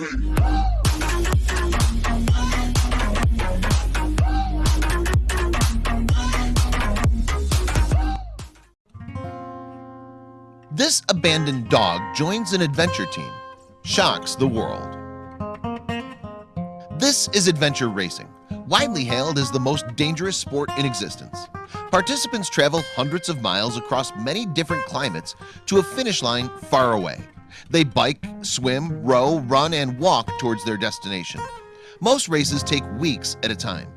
This abandoned dog joins an adventure team shocks the world. This is adventure racing. Widely hailed as the most dangerous sport in existence. Participants travel hundreds of miles across many different climates to a finish line far away They bike swim row run and walk towards their destination. Most races take weeks at a time.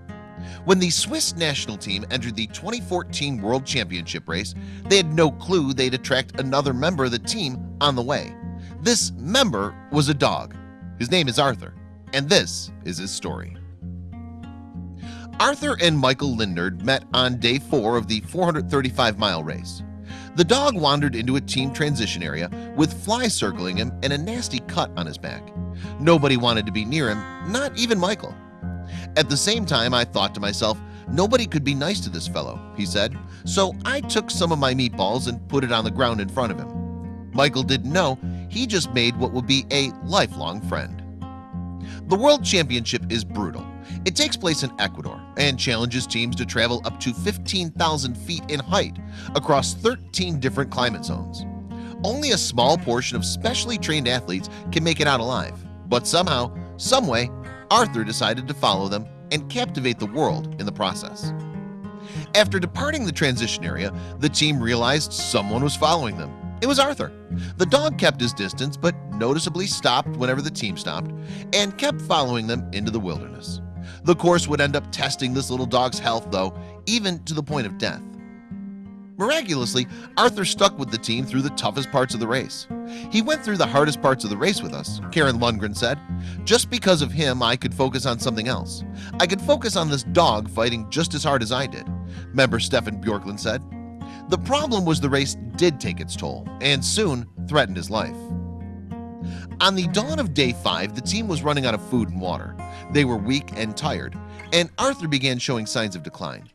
When the Swiss national team entered the 2014 World Championship race They had no clue they'd attract another member of the team on the way. This member was a dog. His name is Arthur and this is his story. Arthur and Michael Lindnord met on day four of the 435 mile race The dog wandered into a team transition area with flies circling him and a nasty cut on his back. Nobody wanted to be near him not even Michael. At the same time I thought to myself nobody could be nice to this fellow he said. So I took some of my meatballs and put it on the ground in front of him. Michael didn't know. He just made what would be a lifelong friend. The World Championship is brutal It takes place in Ecuador and challenges teams to travel up to 15,000 feet in height across 13 different climate zones. Only a small portion of specially trained athletes can make it out alive But somehow someway Arthur decided to follow them and captivate the world in the process. After departing the transition area the team realized someone was following them. It was Arthur. The dog kept his distance but noticeably stopped whenever the team stopped and kept following them into the wilderness The course would end up testing this little dog's health though even to the point of death. Miraculously Arthur stuck with the team through the toughest parts of the race. He went through the hardest parts of the race with us Karen Lundgren said. Just because of him I could focus on something else. I could focus on this dog fighting just as hard as I did member Stefan Bjorklund said. The problem was the race did take its toll and soon threatened his life on the dawn of day five the team was running out of food and water. They were weak and tired and Arthur began showing signs of decline.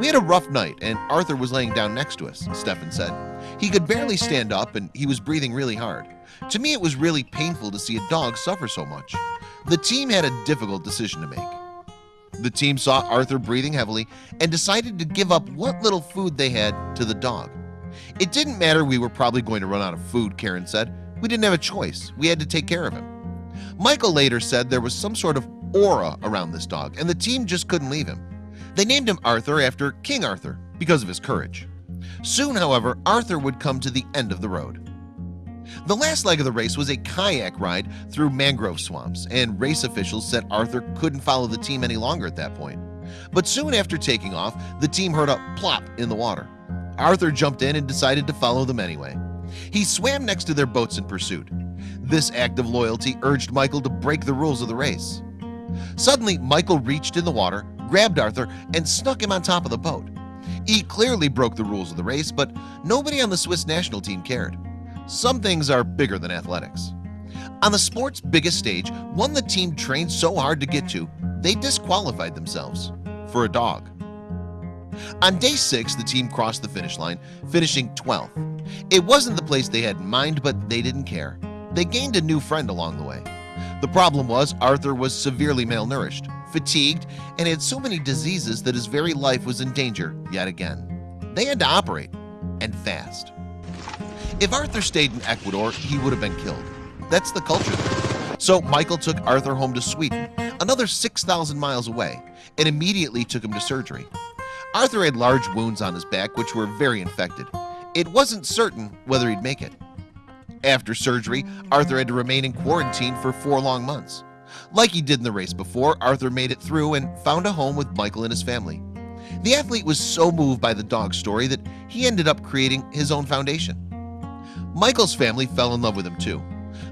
We had a rough night and Arthur was laying down next to us Stefan said. He could barely stand up and he was breathing really hard. To me it was really painful to see a dog suffer so much. The team had a difficult decision to make. The team saw Arthur breathing heavily and decided to give up what little food they had to the dog. It didn't matter we were probably going to run out of food Karen said we didn't have a choice. We had to take care of him. Michael later said there was some sort of aura around this dog and the team just couldn't leave him. They named him Arthur after King Arthur because of his courage. Soon however Arthur would come to the end of the road. The last leg of the race was a kayak ride through mangrove swamps and race officials said Arthur couldn't follow the team any longer at that point. But soon after taking off the team heard a plop in the water. Arthur jumped in and decided to follow them anyway He swam next to their boats in pursuit. This act of loyalty urged Michael to break the rules of the race. Suddenly Michael reached in the water grabbed Arthur and snuck him on top of the boat. He clearly broke the rules of the race But nobody on the Swiss national team cared. Some things are bigger than athletics. On the sports biggest stage one the team trained so hard to get to they disqualified themselves. For a dog on day six the team crossed the finish line finishing 12th it wasn't the place they had in mind but they didn't care. They gained a new friend along the way. The problem was Arthur was severely malnourished fatigued and had so many diseases that his very life was in danger yet again. They had to operate and fast. If Arthur stayed in Ecuador he would have been killed. That's the culture. There. so Michael took Arthur home to Sweden another 6,000 miles away and immediately took him to surgery Arthur had large wounds on his back which were very infected. It wasn't certain whether he'd make it. After surgery Arthur had to remain in quarantine for four long months. Like he did in the race before Arthur made it through and found a home with Michael and his family. The athlete was so moved by the dog story that he ended up creating his own foundation. Michael's family fell in love with him too.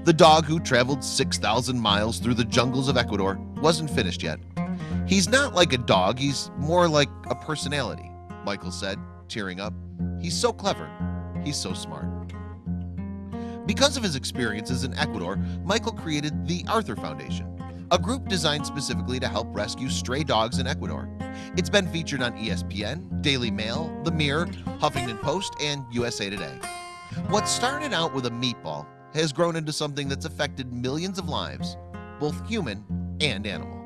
The dog who traveled 6,000 miles through the jungles of Ecuador wasn't finished yet He's not like a dog. He's more like a personality Michael said tearing up. He's so clever. He's so smart. Because of his experiences in Ecuador Michael created the Arthur Foundation a group designed specifically to help rescue stray dogs in Ecuador. It's been featured on ESPN Daily Mail the Mirror Huffington Post and USA Today. What started out with a meatball has grown into something that's affected millions of lives both human and animal